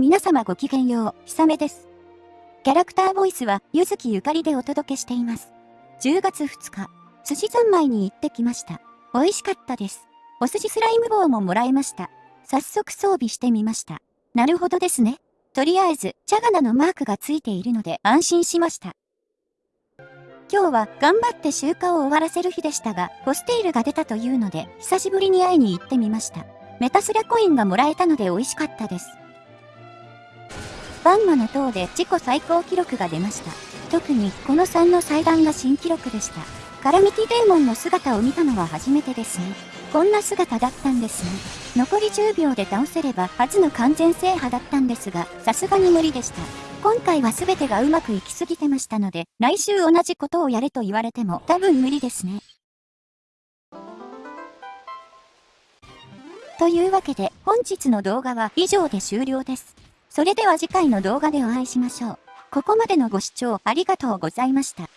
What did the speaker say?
皆様ごきげんよう、ひさめです。キャラクターボイスは、ゆずきゆかりでお届けしています。10月2日、寿司三昧に行ってきました。美味しかったです。お寿司スライム棒ももらいました。早速装備してみました。なるほどですね。とりあえず、チャガナのマークがついているので安心しました。今日は頑張って集荷を終わらせる日でしたが、ポステイルが出たというので、久しぶりに会いに行ってみました。メタスラコインがもらえたので美味しかったです。バンマの塔で自己最高記録が出ました。特にこの3の祭壇が新記録でした。カラミティデーモンの姿を見たのは初めてですね。こんな姿だったんですね。残り10秒で倒せれば初の完全制覇だったんですが、さすがに無理でした。今回は全てがうまくいきすぎてましたので、来週同じことをやれと言われても多分無理ですね。というわけで、本日の動画は以上で終了です。それでは次回の動画でお会いしましょう。ここまでのご視聴ありがとうございました。